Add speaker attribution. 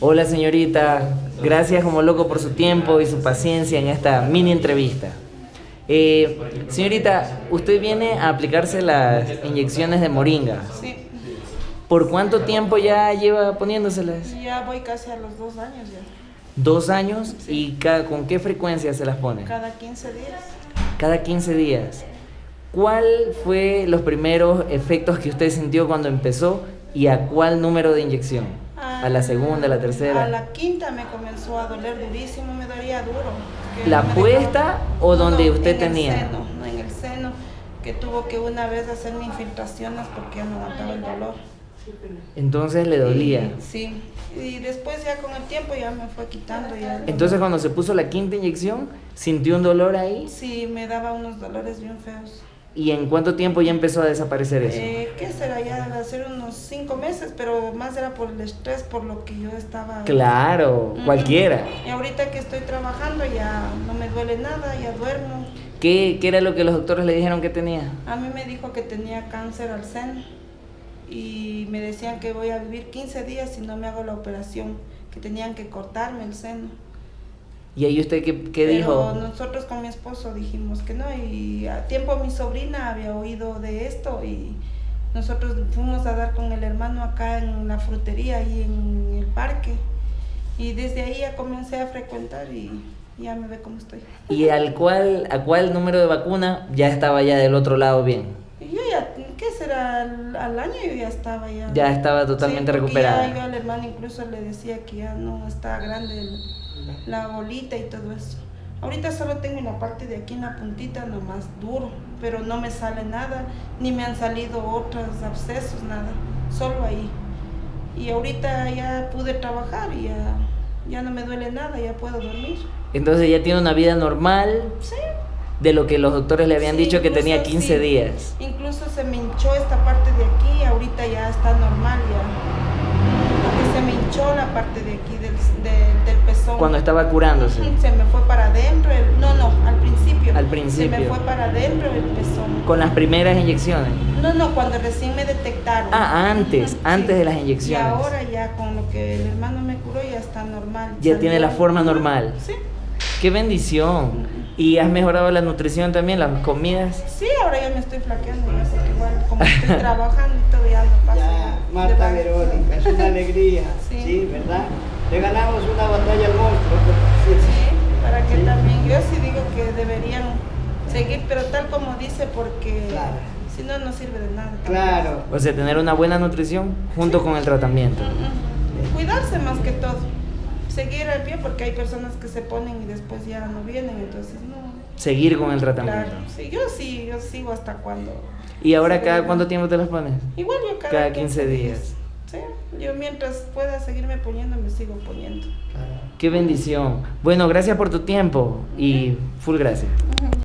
Speaker 1: Hola señorita, gracias como loco por su tiempo y su paciencia en esta mini entrevista. Eh, señorita, usted viene a aplicarse las inyecciones de moringa.
Speaker 2: Sí,
Speaker 1: ¿Por cuánto tiempo ya lleva poniéndoselas?
Speaker 2: ya voy casi a los dos años ya.
Speaker 1: ¿Dos años? ¿Y con qué frecuencia se las pone?
Speaker 2: Cada 15 días.
Speaker 1: Cada 15 días. ¿Cuál fue los primeros efectos que usted sintió cuando empezó y a cuál número de inyección? ¿A la segunda, a la tercera?
Speaker 2: A la quinta me comenzó a doler durísimo, me dolía duro.
Speaker 1: ¿La
Speaker 2: no
Speaker 1: puesta o donde usted
Speaker 2: en
Speaker 1: tenía?
Speaker 2: El seno, no, en el seno, que tuvo que una vez hacerme infiltraciones porque ya no aguantaba el dolor.
Speaker 1: Entonces le dolía.
Speaker 2: Sí, y después ya con el tiempo ya me fue quitando ya.
Speaker 1: Entonces cuando se puso la quinta inyección, sintió un dolor ahí.
Speaker 2: Sí, me daba unos dolores bien feos.
Speaker 1: ¿Y en cuánto tiempo ya empezó a desaparecer eso?
Speaker 2: Eh, ¿Qué será? Ya ser unos cinco meses, pero más era por el estrés, por lo que yo estaba...
Speaker 1: Claro,
Speaker 2: Ujú.
Speaker 1: cualquiera.
Speaker 2: Y ahorita que estoy trabajando ya no me duele nada, ya duermo.
Speaker 1: ¿Qué, ¿Qué era lo que los doctores le dijeron que tenía?
Speaker 2: A mí me dijo que tenía cáncer al seno y me decían que voy a vivir 15 días si no me hago la operación, que tenían que cortarme el seno.
Speaker 1: ¿Y ahí usted qué, qué dijo?
Speaker 2: nosotros con mi esposo dijimos que no y a tiempo mi sobrina había oído de esto y nosotros fuimos a dar con el hermano acá en la frutería y en el parque y desde ahí ya comencé a frecuentar y ya me ve cómo estoy.
Speaker 1: ¿Y al cuál, a cuál número de vacuna ya estaba ya del otro lado bien?
Speaker 2: Yo ya, ¿qué será? Al, al año yo ya estaba ya.
Speaker 1: Ya estaba totalmente
Speaker 2: Sí,
Speaker 1: recuperada.
Speaker 2: Ya yo al hermano incluso le decía que ya no está grande el- la bolita y todo eso. Ahorita solo tengo en la parte de aquí en la puntita nomás duro, pero no me sale nada, ni me han salido otros abscesos, nada, solo ahí. Y ahorita ya pude trabajar y ya, ya no me duele nada, ya puedo dormir.
Speaker 1: Entonces ya tiene una vida normal
Speaker 2: Sí.
Speaker 1: de lo que los doctores le habían
Speaker 2: Sí,
Speaker 1: dicho que tenía
Speaker 2: incluso
Speaker 1: 15
Speaker 2: sí.
Speaker 1: días.
Speaker 2: Incluso se me hinchó esta parte de aquí, ahorita ya está normal ya. Se me hinchó la parte de aquí del, del, del pezón.
Speaker 1: Cuando estaba curándose.
Speaker 2: Se me fue para adentro, el, no, no, al principio.
Speaker 1: Al
Speaker 2: Se
Speaker 1: principio.
Speaker 2: me fue para adentro el pezón.
Speaker 1: Con las primeras inyecciones.
Speaker 2: No, no, cuando recién me detectaron.
Speaker 1: Ah, antes,
Speaker 2: Ujú,
Speaker 1: antes de las
Speaker 2: Y
Speaker 1: inyecciones.
Speaker 2: ahora ya con lo que el hermano me curó ya está normal.
Speaker 1: Ya tiene la forma normal.
Speaker 2: Sí.
Speaker 1: ¡Qué bendición! ¿Y has mejorado la nutrición también, las comidas?
Speaker 2: Sí, ahora ya me estoy flaqueando, porque igual como estoy trabajando y todo ya no pasa.
Speaker 3: Ya, Marta Verónica, es una alegría,
Speaker 2: Sí.
Speaker 3: sí. ¿verdad? Le ganamos una batalla al monstruo.
Speaker 2: Sí, para que
Speaker 3: Sí.
Speaker 2: también, yo sí digo que deberían seguir, pero tal como dice, porque
Speaker 3: Claro.
Speaker 2: si no, no sirve de nada.
Speaker 3: Claro.
Speaker 1: O sea, tener una buena nutrición junto con el tratamiento.
Speaker 2: Cuidarse más que todo. Seguir al pie porque hay personas que se ponen y después ya no vienen, entonces no.
Speaker 1: Seguir con el tratamiento.
Speaker 2: Claro, sí, yo sí, yo sigo hasta cuando.
Speaker 1: ¿Y ahora cada cuánto tiempo te las pones?
Speaker 2: Igual yo cada,
Speaker 1: Cada 15 días.
Speaker 2: Sí, yo mientras pueda seguirme poniendo, me sigo poniendo.
Speaker 1: ¡Qué bendición! Bueno, gracias por tu tiempo y full gracias.